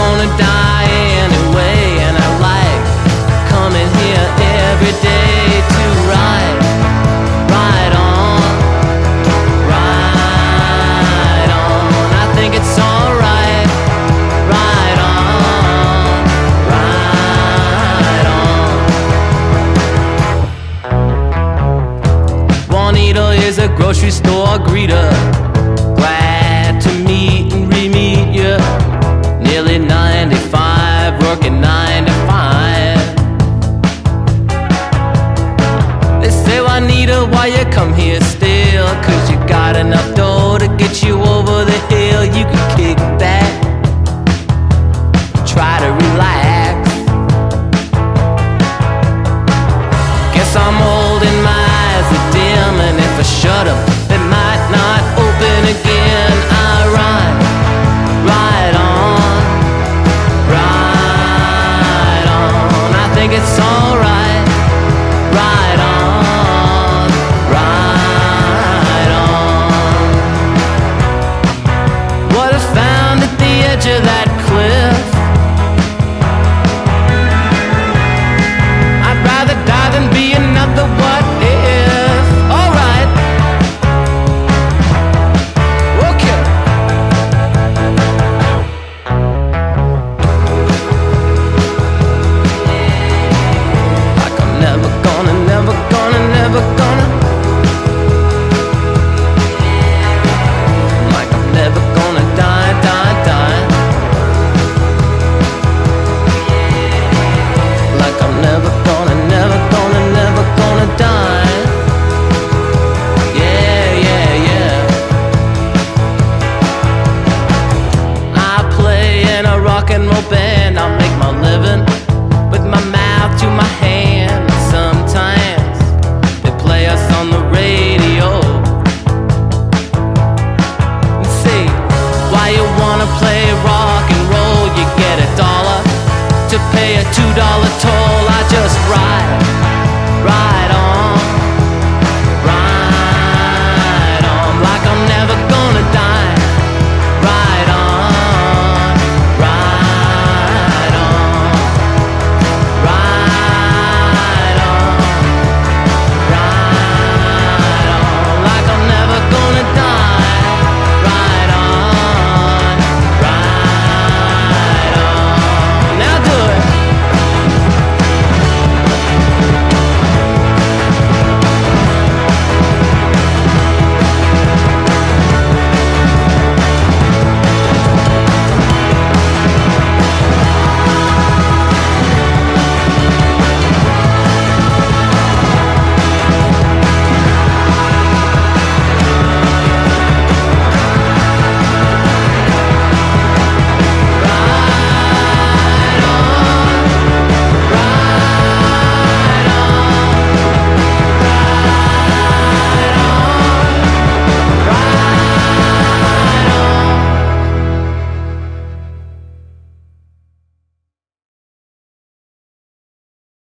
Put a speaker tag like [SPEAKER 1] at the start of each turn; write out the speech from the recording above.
[SPEAKER 1] gonna die anyway And I like coming here every day to ride Ride on, ride on. I think it's alright. Ride on, ride on. Is a grocery store greeter. why you come here still. Cause you got enough dough to get you over the hill. You can kick back Try to relax. Guess I'm old and my eyes are dim And if I shut up, might not open again. I on on. I think it's